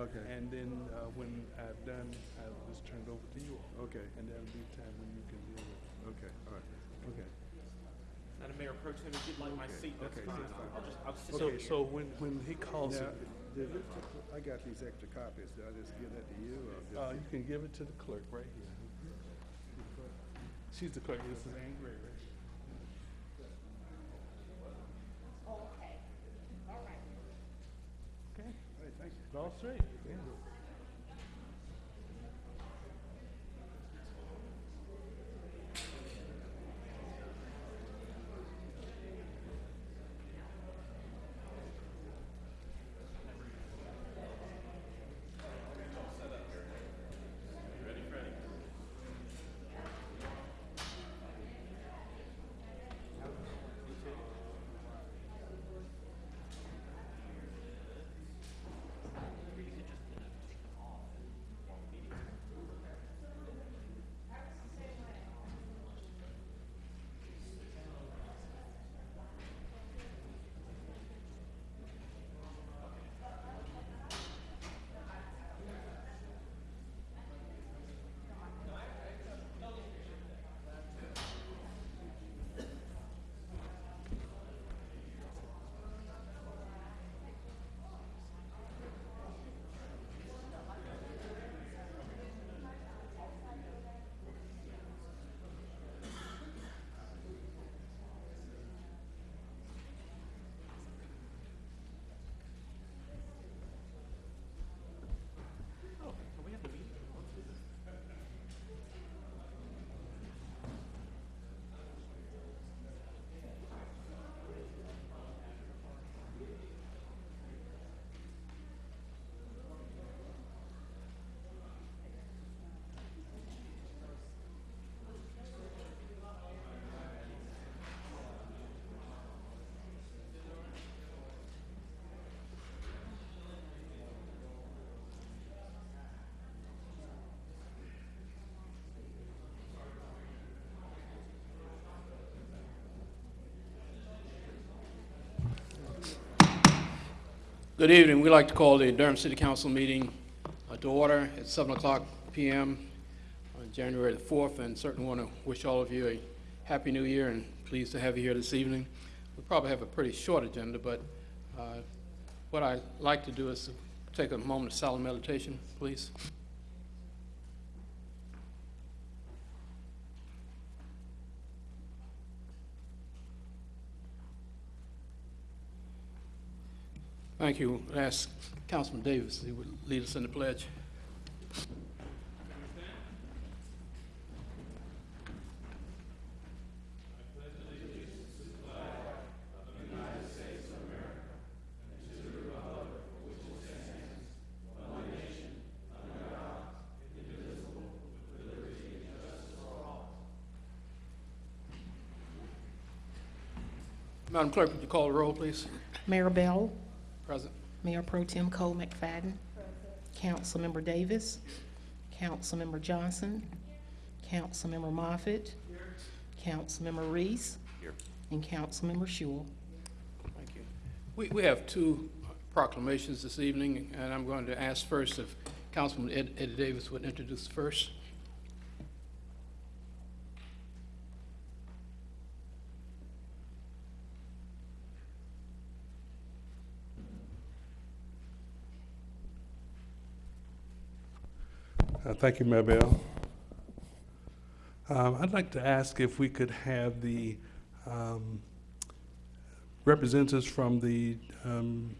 Okay. And then, uh, when I've done, I'll just turn it over to you all. Okay, And that'll be time when you can deal with it. okay, all right, okay. Madam Mayor Pro Tem, if you'd like my Okay, seat, that's okay, fine. that's fine. I'll just, I'll sit So, here. so when, when he calls Now, it, did it- I got these extra copies, do I just give that to you, or just? uh, you can give it to the clerk right here. She's the clerk, this is Ann Gray, right? Okay, Hey, you. Good evening. We'd like to call the Durham City Council meeting uh, to order at 7 o'clock PM on January the 4th, and certainly want to wish all of you a happy new year and pleased to have you here this evening. We probably have a pretty short agenda, but uh, what I'd like to do is take a moment of solemn meditation, please. Thank you. I'd Ask Councilman Davis, he would lead us in the pledge. Madam Clerk, would you call the roll, please? Mayor Bell, Present. Mayor Pro Tem Cole McFadden, Councilmember Davis, Councilmember Johnson, Councilmember Moffitt, Councilmember Reese, and Councilmember Schewel. Thank you. We, we have two proclamations this evening, and I'm going to ask first if Councilman Ed, Eddie Davis would introduce first. Uh, Thank you, Mayor Bell. Um, I'd like to ask if we could have the um, representatives from the um,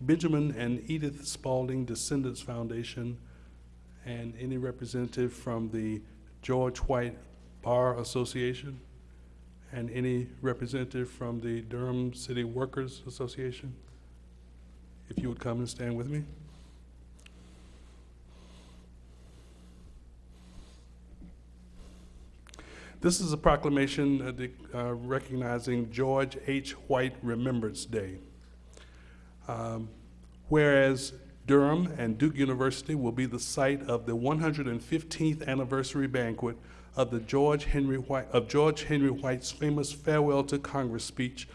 Benjamin and Edith Spaulding Descendants Foundation and any representative from the George White Bar Association and any representative from the Durham City Workers Association. If you would come and stand with me. This is a proclamation uh, recognizing George H. White Remembrance Day. Um, Whereas Durham and Duke University will be the site of the 115th anniversary banquet of the George Henry White, of George Henry White's famous farewell to Congress speech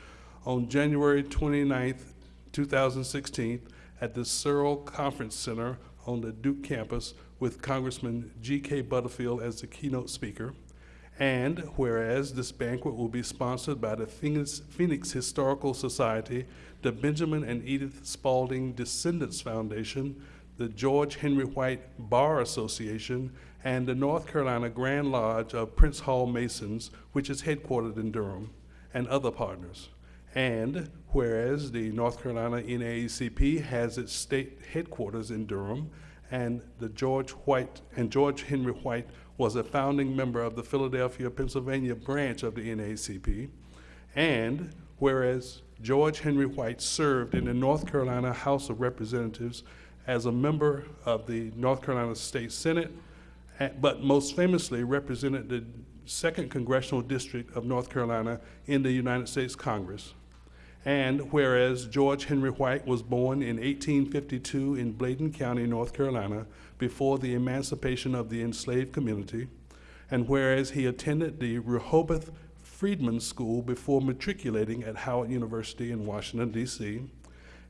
on January 29th, 2016, at the Searle Conference Center on the Duke campus with Congressman G.K. Butterfield as the keynote speaker. And whereas this banquet will be sponsored by the Phoenix, Historical Society, the Benjamin and Edith Spaulding Descendants Foundation, the George Henry White Bar Association, and the North Carolina Grand Lodge of Prince Hall Masons, which is headquartered in Durham, and other partners. And whereas the North Carolina NAACP has its state headquarters in Durham, and the George White and George Henry White was a founding member of the Philadelphia, Pennsylvania branch of the NAACP. And whereas George Henry White served in the North Carolina House of Representatives as a member of the North Carolina State Senate, but most famously represented the Second Congressional District of North Carolina in the United States Congress. And whereas George Henry White was born in 1852 in Bladen County, North Carolina, before the emancipation of the enslaved community, and whereas he attended the Rehoboth Freedman School before matriculating at Howard University in Washington, D.C.,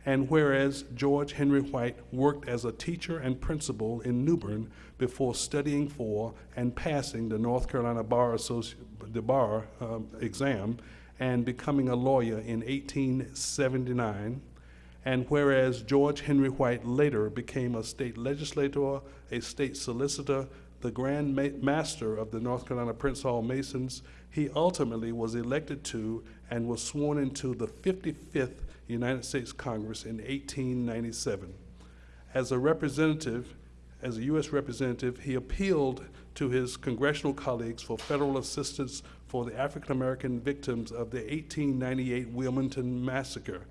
and whereas George Henry White worked as a teacher and principal in New Bern before studying for and passing the North Carolina Bar, Associ- the bar um, exam and becoming a lawyer in 1879, and whereas George Henry White later became a state legislator, a state solicitor, the Grand Ma- Master of the North Carolina Prince Hall Masons, he ultimately was elected to and was sworn into the 55th United States Congress in 1897. As a representative, as a U.S. representative, he appealed to his congressional colleagues for federal assistance for the African American victims of the 1898 Wilmington Massacre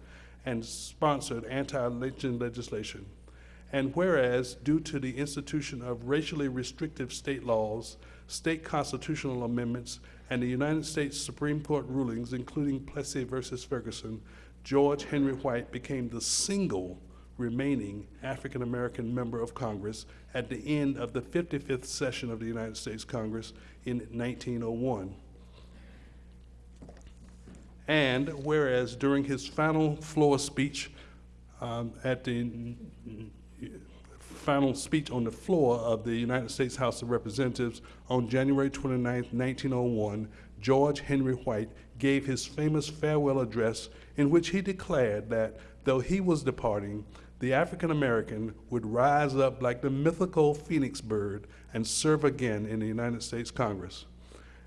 and sponsored anti-lynching legislation. And whereas, due to the institution of racially restrictive state laws, state constitutional amendments, and the United States Supreme Court rulings, including Plessy versus Ferguson, George Henry White became the single remaining African American member of Congress at the end of the 55th session of the United States Congress in 1901. And whereas during his final floor speech um, at the final speech on the floor of the United States House of Representatives on January 29, 1901, George Henry White gave his famous farewell address in which he declared that though he was departing, the African American would rise up like the mythical phoenix bird and serve again in the United States Congress.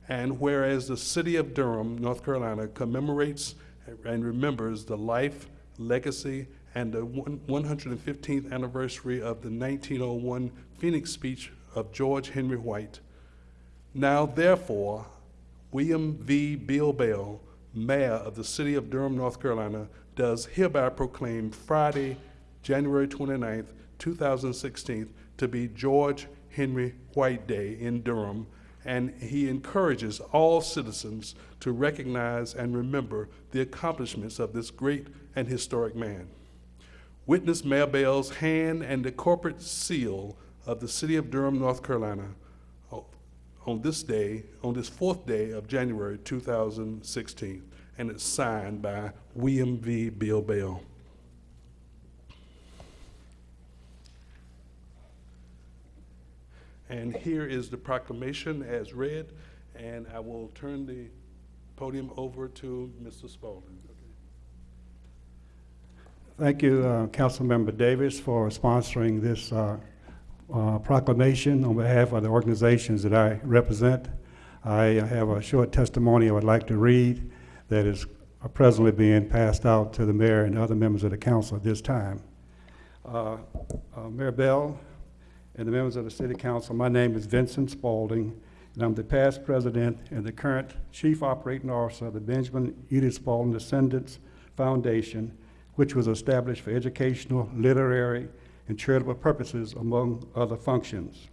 And whereas the city of Durham, North Carolina, commemorates and remembers the life, legacy, and the 115th anniversary of the 1901 Phoenix speech of George Henry White, now therefore, William V. Bill Bell, Mayor of the city of Durham, North Carolina, does hereby proclaim Friday, January 29th, 2016, to be George Henry White Day in Durham, and he encourages all citizens to recognize and remember the accomplishments of this great and historic man. Witness Mayor Bell's hand and the corporate seal of the city of Durham, North Carolina, oh, on this day, on this fourth day of January 2016, and it's signed by William V. Bill Bell. And here is the proclamation as read, and I will turn the podium over to Mr. Spaulding. Thank you, uh, Councilmember Davis, for sponsoring this uh, uh, proclamation on behalf of the organizations that I represent. I have a short testimony I would like to read that is presently being passed out to the mayor and other members of the council at this time. Uh, uh, Mayor Bell and the members of the city council, my name is Vincent Spaulding, and I'm the past president and the current chief operating officer of the Benjamin Edith Spaulding Descendants Foundation, which was established for educational, literary, and charitable purposes, among other functions.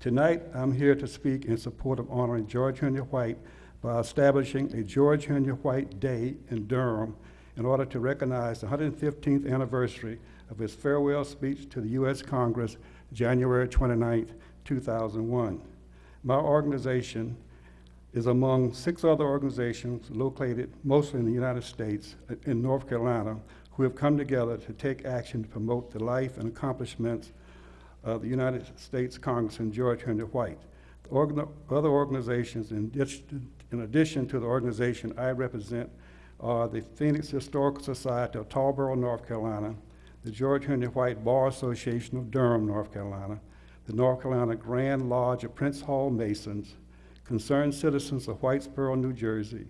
Tonight, I'm here to speak in support of honoring George Henry White by establishing a George Henry White Day in Durham in order to recognize the 115th anniversary of his farewell speech to the U.S. Congress, January 29, 2001. My organization is among six other organizations located mostly in the United States, in North Carolina, who have come together to take action to promote the life and accomplishments of the United States Congressman George Henry White. Organ- Other organizations, in addition- in addition to the organization I represent, are the Phoenix Historical Society of Tarboro, North Carolina, the George Henry White Bar Association of Durham, North Carolina, the North Carolina Grand Lodge of Prince Hall Masons, Concerned Citizens of Whitesboro, New Jersey,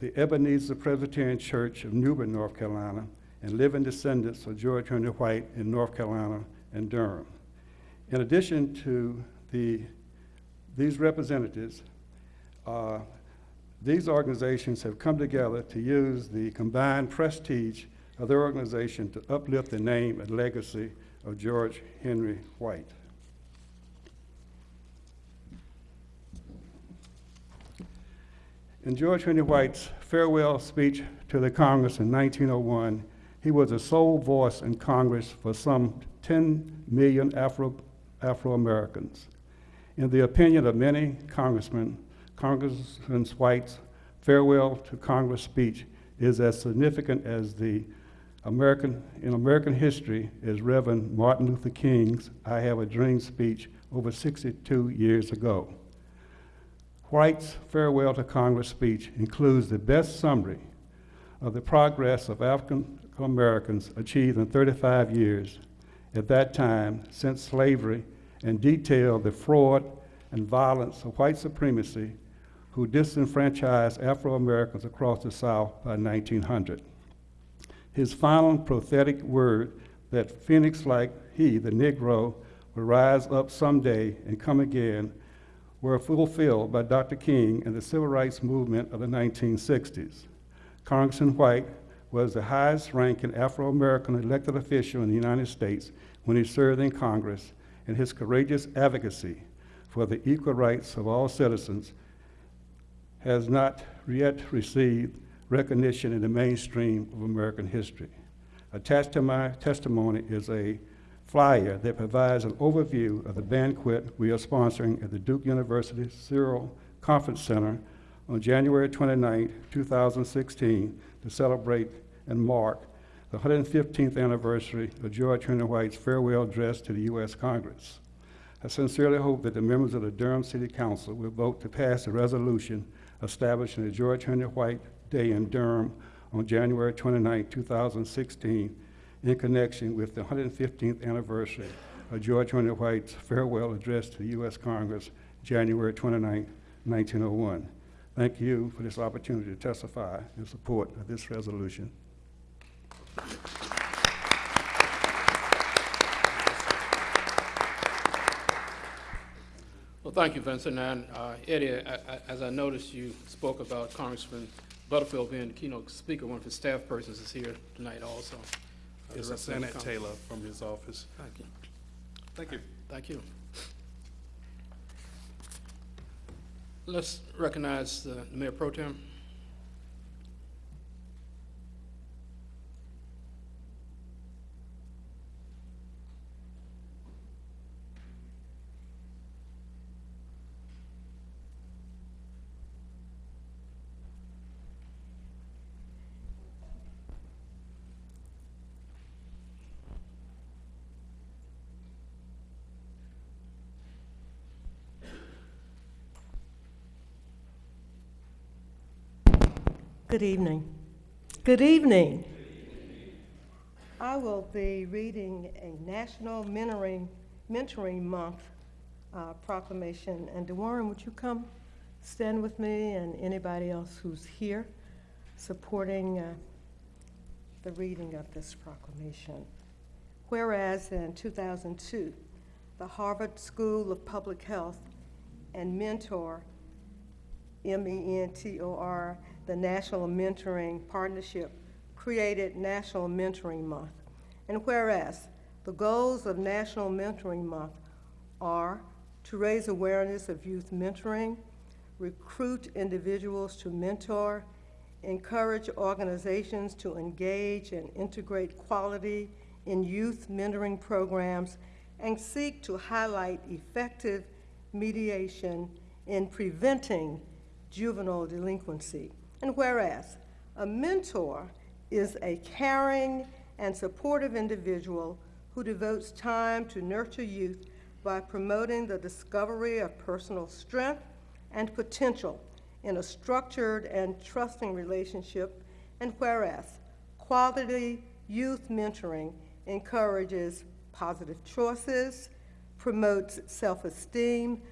the Ebenezer Presbyterian Church of New Bern, North Carolina, and living descendants of George Henry White in North Carolina and Durham. In addition to the, these representatives, uh, these organizations have come together to use the combined prestige of their organization to uplift the name and legacy of George Henry White. In George Henry White's farewell speech to the Congress in 1901, he was the sole voice in Congress for some 10 million Afro, Afro-Americans. In the opinion of many congressmen, Congressman White's farewell to Congress speech is as significant as the American, in American history is Reverend Martin Luther King's I Have a Dream speech over 62 years ago. White's farewell to Congress speech includes the best summary of the progress of African Americans achieved in 35 years at that time since slavery and detailed the fraud and violence of white supremacy who disenfranchised Afro Americans across the South by 1900. His final prophetic word that Phoenix like he, the Negro, will rise up someday and come again were fulfilled by Dr. King and the civil rights movement of the 1960s. Congressman White was the highest ranking Afro American elected official in the United States when he served in Congress, and his courageous advocacy for the equal rights of all citizens has not yet received recognition in the mainstream of American history. Attached to my testimony is a flyer that provides an overview of the banquet we are sponsoring at the Duke University Searle Conference Center on January 29, 2016, to celebrate and mark the 115th anniversary of George Henry White's farewell address to the U.S. Congress. I sincerely hope that the members of the Durham City Council will vote to pass a resolution establishing the George Henry White Day in Durham on January 29, 2016, in connection with the 115th anniversary of George Henry White's farewell address to the U.S. Congress, January 29, 1901. Thank you for this opportunity to testify in support of this resolution. Well, thank you, Vincent. And uh, Eddie, as I noticed, you spoke about Congressman Butterfield being the keynote speaker. One of his staff persons is here tonight also. Uh, to It's represent the Senate Taylor from his office. Thank you. Thank you. Thank you. Let's recognize the Mayor Pro Tem. Good evening. Good evening. I will be reading a National Mentoring, Mentoring Month uh, proclamation. And DeWarren, would you come stand with me and anybody else who's here supporting uh, the reading of this proclamation? Whereas in 2002, the Harvard School of Public Health and Mentor M-E-N-T-O-R, the National Mentoring Partnership, created National Mentoring Month. And whereas the goals of National Mentoring Month are to raise awareness of youth mentoring, recruit individuals to mentor, encourage organizations to engage and integrate quality in youth mentoring programs, and seek to highlight effective mediation in preventing juvenile delinquency. And whereas a mentor is a caring and supportive individual who devotes time to nurture youth by promoting the discovery of personal strength and potential in a structured and trusting relationship. And whereas quality youth mentoring encourages positive choices, promotes self-esteem,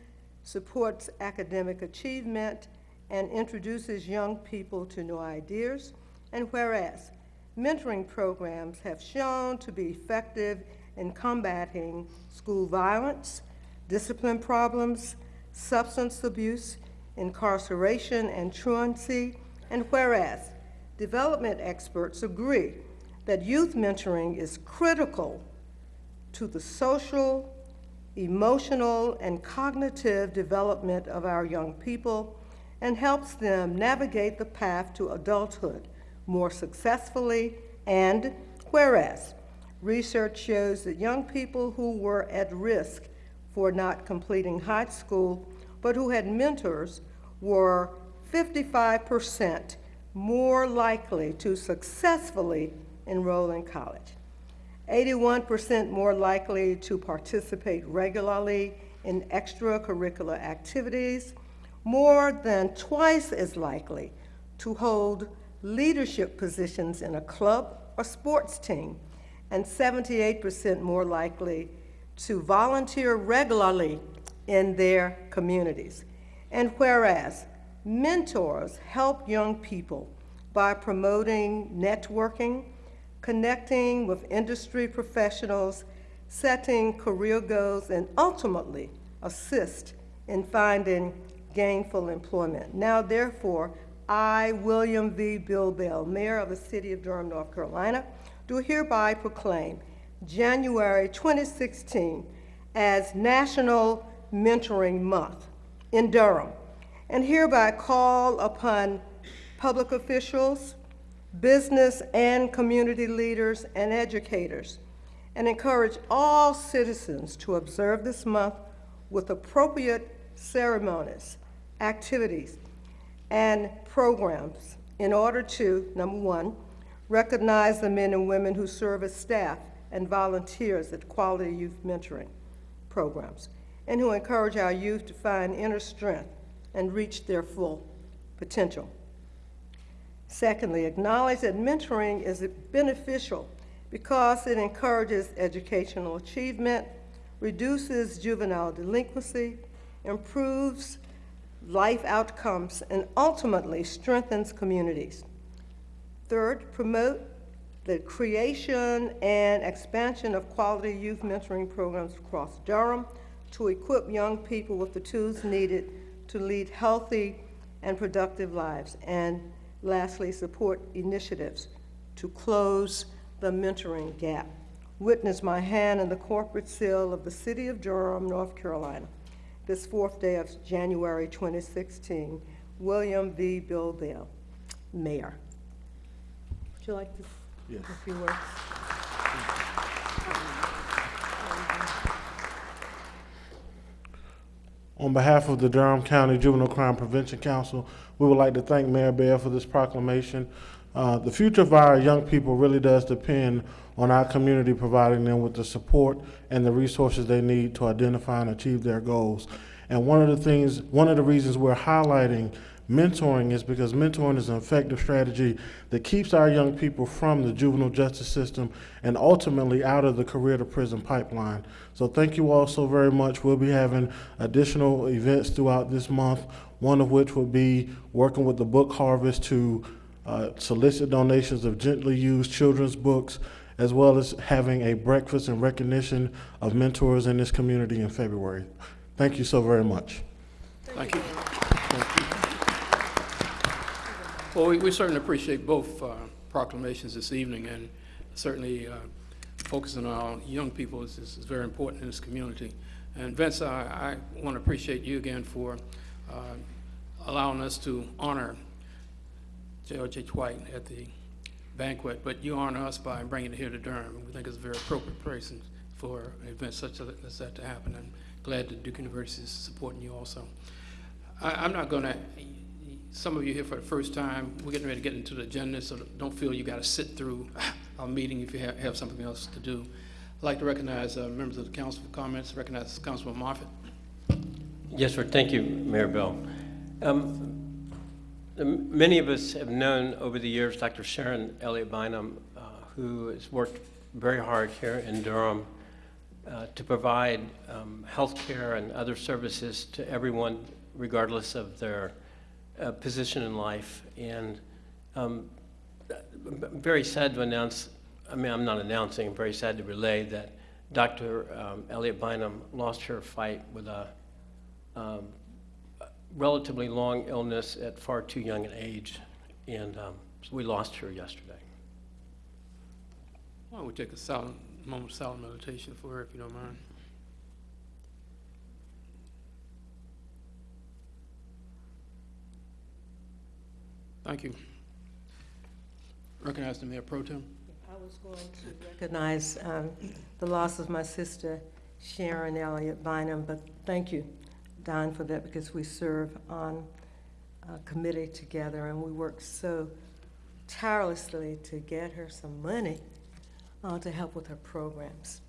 supports academic achievement, and introduces young people to new ideas. And whereas mentoring programs have shown to be effective in combating school violence, discipline problems, substance abuse, incarceration, and truancy. And whereas development experts agree that youth mentoring is critical to the social, emotional, and cognitive development of our young people and helps them navigate the path to adulthood more successfully. And whereas research shows that young people who were at risk for not completing high school but who had mentors were 55% more likely to successfully enroll in college. 81% more likely to participate regularly in extracurricular activities, more than twice as likely to hold leadership positions in a club or sports team, and 78% more likely to volunteer regularly in their communities. And whereas mentors help young people by promoting networking, connecting with industry professionals, setting career goals, and ultimately assist in finding gainful employment. Now, therefore, I, William V. Bill Bell, Mayor of the City of Durham, North Carolina, do hereby proclaim January 2016 as National Mentoring Month in Durham, and hereby call upon public officials, business and community leaders and educators, and encourage all citizens to observe this month with appropriate ceremonies, activities, and programs in order to, number one, recognize the men and women who serve as staff and volunteers at quality youth mentoring programs, and who encourage our youth to find inner strength and reach their full potential. Secondly, acknowledge that mentoring is beneficial because it encourages educational achievement, reduces juvenile delinquency, improves life outcomes, and ultimately strengthens communities. Third, promote the creation and expansion of quality youth mentoring programs across Durham to equip young people with the tools needed to lead healthy and productive lives. And lastly, support initiatives to close the mentoring gap. Witness my hand in the corporate seal of the City of Durham, North Carolina, this fourth day of January 2016. William V. Bill Bell, Mayor. Would you like to Yes. a few words? On behalf of the Durham County Juvenile Crime Prevention Council, we would like to thank Mayor Bell for this proclamation. Uh, the future of our young people really does depend on our community providing them with the support and the resources they need to identify and achieve their goals. And one of the things, one of the reasons we're highlighting mentoring is because mentoring is an effective strategy that keeps our young people from the juvenile justice system and ultimately out of the career to prison pipeline. So thank you all so very much. We'll be having additional events throughout this month, one of which will be working with the Book Harvest to uh, solicit donations of gently used children's books, as well as having a breakfast in recognition of mentors in this community in February. Thank you so very much. Thank you. Thank you. Well, we- we certainly appreciate both uh, proclamations this evening, and certainly uh, focusing on young people is is very important in this community. And Vince, I want to appreciate you again for uh, allowing us to honor H. White at the banquet, but you honor us by bringing it here to Durham. We think it's a very appropriate place for an event such as that to happen. I'm glad that Duke University is supporting you also. I, I'm not going to some of you here for the first time, we're getting ready to get into the agenda, so don't feel you got to sit through our meeting if you have, have something else to do. I'd like to recognize uh, members of the council for comments. Recognize Councilman Moffitt. Yes, sir. Thank you, Mayor Bell. Um, Many of us have known over the years Dr. Sharon Elliott Bynum, uh, who has worked very hard here in Durham uh, to provide um, health care and other services to everyone regardless of their uh, position in life. And um, I'm very sad to announce, I mean, I'm not announcing, I'm very sad to relay that Dr. um, Elliott Bynum lost her fight with a um, relatively long illness at far too young an age, and um, so we lost her yesterday. Why don't we take a silent, moment of silent meditation for her, if you don't mind? Thank you. Recognize the Mayor Pro Tem. I was going to recognize um, the loss of my sister Sharon Elliott Bynum, but thank you, Don, for that, because we serve on a committee together, and we work so tirelessly to get her some money uh, to help with her programs.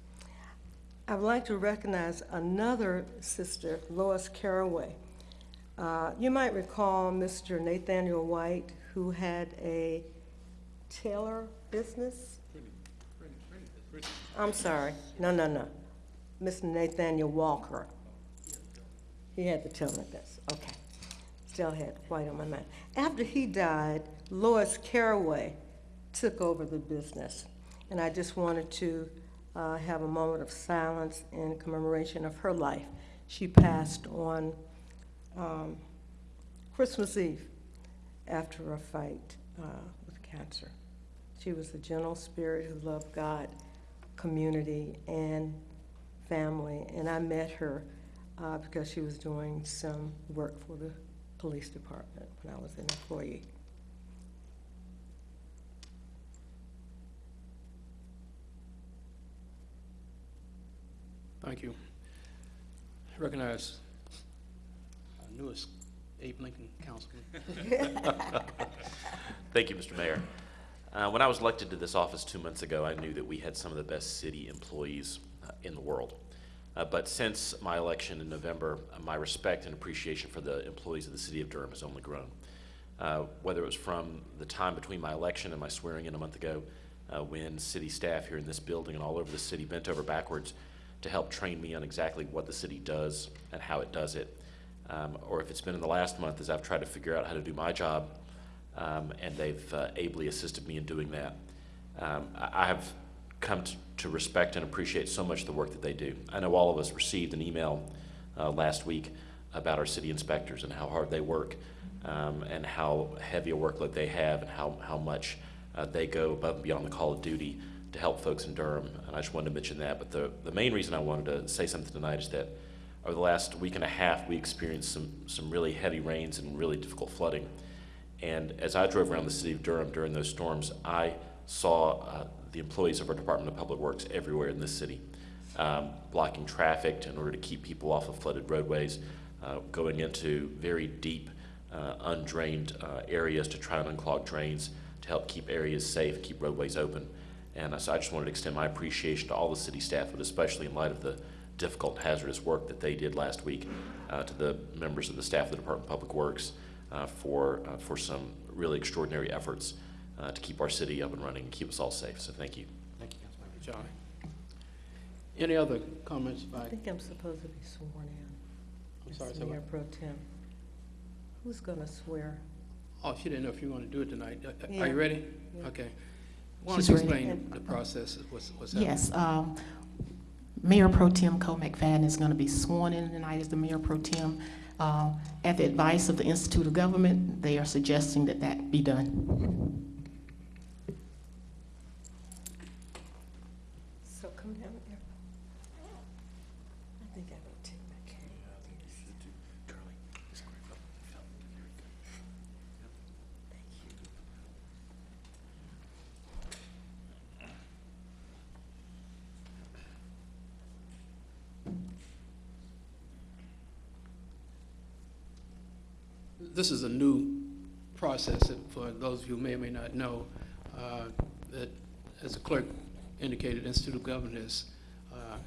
I would like to recognize another sister, Lois Caraway. Uh, You might recall Mr. Nathaniel White, who had a tailor business. I'm sorry, no, no, no. Mr. Nathaniel Walker. He had the tailor business, okay. Still had White on my mind. After he died, Lois Caraway took over the business. And I just wanted to uh, have a moment of silence in commemoration of her life. She passed on um, Christmas Eve after a fight uh, with cancer. She was a gentle spirit who loved God, community, and family. And I met her uh, because she was doing some work for the police department when I was an employee. Thank you. I recognize our newest Abe Lincoln Councilman. Thank you, Mr. Mayor. Uh, When I was elected to this office two months ago, I knew that we had some of the best city employees uh, in the world. Uh, But since my election in November, uh, my respect and appreciation for the employees of the city of Durham has only grown. Uh, Whether it was from the time between my election and my swearing in a month ago, uh, when city staff here in this building and all over the city bent over backwards to help train me on exactly what the city does and how it does it, um, or if it's been in the last month as I've tried to figure out how to do my job, um, and they've uh, ably assisted me in doing that. Um, I, I have come to, to respect and appreciate so much the work that they do. I know all of us received an email uh, last week about our city inspectors and how hard they work, um, and how heavy a workload they have, and how, how much uh, they go above and beyond the call of duty to help folks in Durham. And I just wanted to mention that. But the, the main reason I wanted to say something tonight is that over the last week and a half, we experienced some, some really heavy rains and really difficult flooding. And as I drove around the city of Durham during those storms, I saw uh, the employees of our Department of Public Works everywhere in this city, um, blocking traffic in order to keep people off of flooded roadways, uh, going into very deep, uh, undrained uh, areas to try and unclog drains to help keep areas safe, keep roadways open. And so I just wanted to extend my appreciation to all the city staff, but especially in light of the difficult hazardous work that they did last week, uh, to the members of the staff of the Department of Public Works uh, for, uh, for some really extraordinary efforts uh, to keep our city up and running and keep us all safe. So thank you. Thank you, Councilman Johnny. Any other comments I think I'm supposed to be sworn in. I'm as sorry, Mayor what? Pro Tem. Who's gonna swear? Oh, she didn't know if you want to do it tonight. Uh, uh, Are Yeah. you ready? Yeah. Okay. Why She's don't you explain the process, what's, what's happening? Yes, um, Mayor Pro Tem Cole McFadden is going to be sworn in tonight as the Mayor Pro Tem. Uh, At the advice of the Institute of Government, they are suggesting that that be done. So come down here. I think I will take my cane. Thank you. This is a new process it for those of you who may or may not know, uh, that, as the clerk indicated, Institute of Government uh,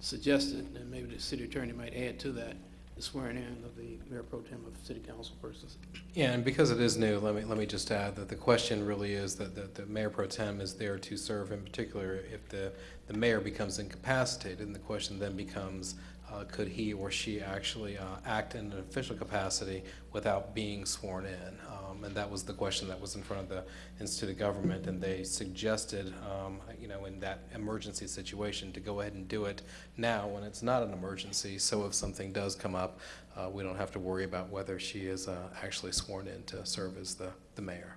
suggested, and maybe the city attorney might add to that, the swearing in of the mayor pro tem of city council persons. Yeah, and because it is new, let me, let me just add that the question really is that, that the mayor pro tem is there to serve in particular if the, the mayor becomes incapacitated, and the question then becomes, uh, could he or she actually uh, act in an official capacity without being sworn in? Um, and that was the question that was in front of the Institute of Government, and they suggested, um, you know, in that emergency situation, to go ahead and do it now when it's not an emergency, so if something does come up, uh, we don't have to worry about whether she is uh, actually sworn in to serve as the, the mayor.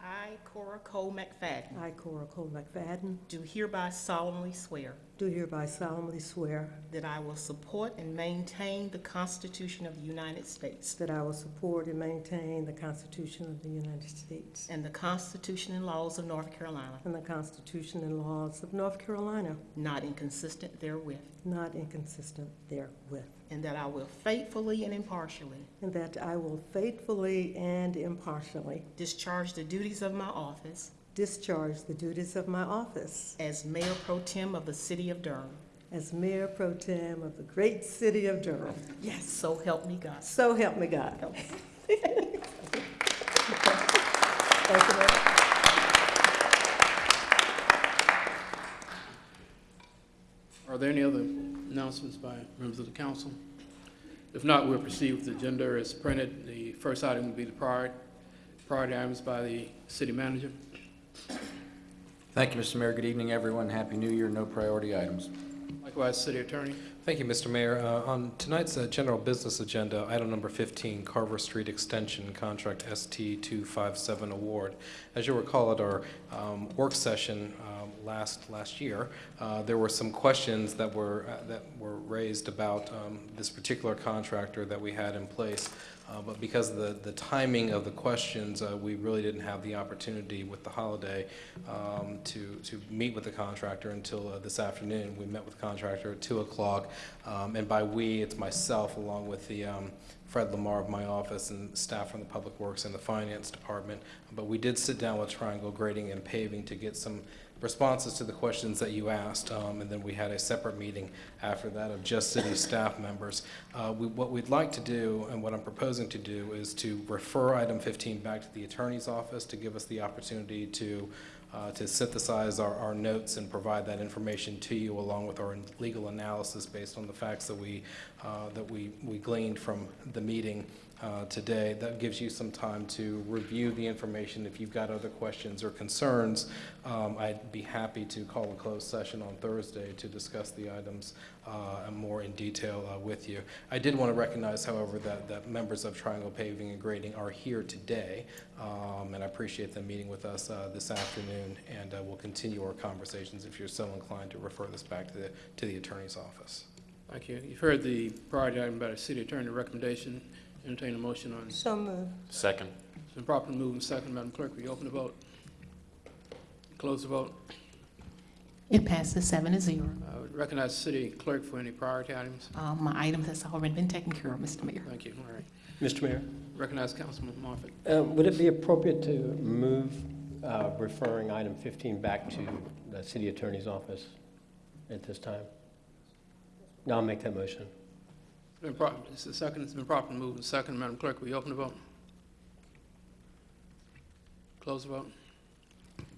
I, Cora Cole McFadden, I, Cora Cole McFadden, do hereby solemnly swear do hereby solemnly swear that I will support and maintain the Constitution of the United States that I will support and maintain the Constitution of the United States and the Constitution and laws of North Carolina, and the Constitution and laws of North Carolina, not inconsistent therewith, not inconsistent therewith, and that I will faithfully and impartially and that I will faithfully and impartially discharge the duties of my office discharge the duties of my office as Mayor Pro Tem of the City of Durham. as Mayor Pro Tem of the great city of Durham. Yes, so help me God. So help me God. Thank you, Mayor. Are there any other announcements by members of the council? If not, we'll proceed with the agenda as printed. The first item will be the priority, priority items by the city manager. Thank you, Mr. Mayor. Good evening, everyone. Happy New Year. No priority items. Likewise, city attorney. Thank you, Mr. Mayor. Uh, On tonight's uh, general business agenda, item number 15, Carver Street Extension Contract ST 257 Award. As you'll recall at our um, work session um, last, last year, uh, there were some questions that were, uh, that were raised about um, this particular contractor that we had in place. Uh, But because of the, the timing of the questions, uh, we really didn't have the opportunity with the holiday um, to, to meet with the contractor until uh, this afternoon. We met with the contractor at 2 o'clock, um, and by "we," it's myself along with the um, Fred Lamar of my office and staff from the Public Works and the Finance Department. But we did sit down with Triangle Grading and Paving to get some responses to the questions that you asked, um, and then we had a separate meeting after that of just city staff members. Uh, we, what we'd like to do, and what I'm proposing to do, is to refer item 15 back to the attorney's office to give us the opportunity to uh, to synthesize our, our notes and provide that information to you along with our legal analysis based on the facts that we uh, that we, we gleaned from the meeting uh, today. That gives you some time to review the information. If you've got other questions or concerns, um, I'd be happy to call a closed session on Thursday to discuss the items uh, more in detail uh, with you. I did want to recognize, however, that, that members of Triangle Paving and Grading are here today, um, and I appreciate them meeting with us uh, this afternoon, and uh, we'll continue our conversations if you're so inclined to refer this back to the, to the attorney's office. Thank you. You've heard the priority item by the city attorney recommendation. Entertain a motion on, it's So moved. Second. been properly moved and second. Madam Clerk, will you open the vote? Close the vote. It passes seven to zero. I would recognize the city clerk for any priority items. Um, My item has already been taken care of, Mr. Mayor. Thank you. All right. Mr. Mayor, Recognize Councilman Moffitt. uh, would it be appropriate to move uh, referring item 15 back to the city attorney's office at this time? No, I'll make that motion. It's been prop, it's the second, it's been properly moved and second. Madam Clerk, will you open the vote? Close the vote.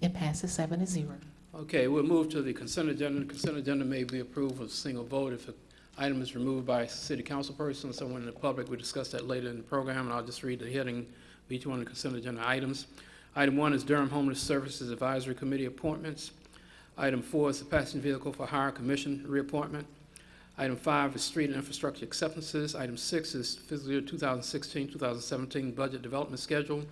It passes seven to zero. Okay, we'll move to the consent agenda. The consent agenda may be approved with a single vote if an item is removed by a city council person or someone in the public. We discuss that later in the program, and I'll just read the heading of each one of the consent agenda items. Item one is Durham Homeless Services Advisory Committee appointments. Item four is the Passenger Vehicle for Hire Commission reappointment. Item five is Street and Infrastructure Acceptances. Item six is fiscal year 2016-2017 Budget Development Schedule.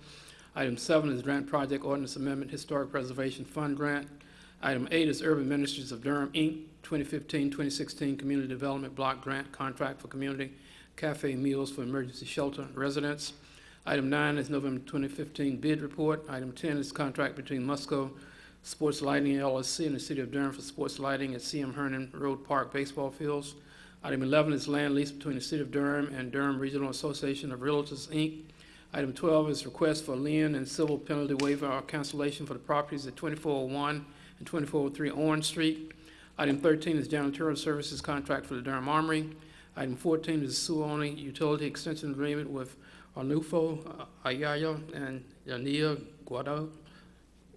Item seven is Grant Project Ordinance Amendment Historic Preservation Fund Grant. Item eight is Urban Ministries of Durham, Inc., 2015-2016 Community Development Block Grant Contract for Community Cafe Meals for Emergency Shelter Residents. Item nine is November 2015 Bid Report. Item 10 is contract between Musco Sports Lighting LLC in the city of Durham for sports lighting at CM Herndon Road Park baseball fields. Item 11 is land lease between the city of Durham and Durham Regional Association of Realtors, Inc. Item 12 is request for lien and civil penalty waiver or cancellation for the properties at 2401 and 2403 Orange Street. Item 13 is janitorial services contract for the Durham Armory. Item 14 is sewer-only utility extension agreement with Arnulfo uh, Ayala and Yania Guado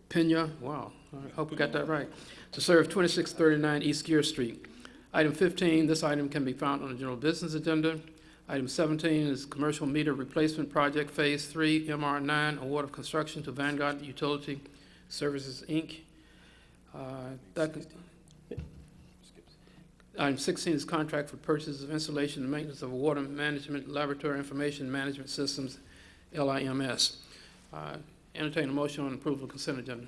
Pena, wow, I hope we got that right, to serve 2639 East Geer Street. Item 15, this item can be found on the general business agenda. Item 17 is commercial meter replacement project Phase 3, MR9, award of construction to Vanguard Utility Services, Inc. Uh, That, Item 16 is contract for purchase of installation and maintenance of water management laboratory information management systems, LIMS. Uh, Entertain a motion on approval of consent agenda.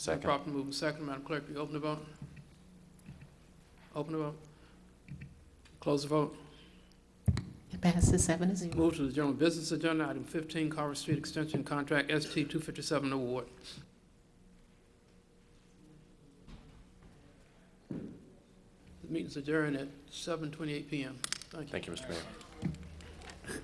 Second. Properly moving second, Madam Clerk, will you open the vote? Open the vote. Close the vote. It passes seven to zero. Move to the general business agenda, item 15, Carver Street Extension Contract ST 257 award. The meeting's adjourned at 7:28 PM. Thank you. Thank you, Mr. Mayor.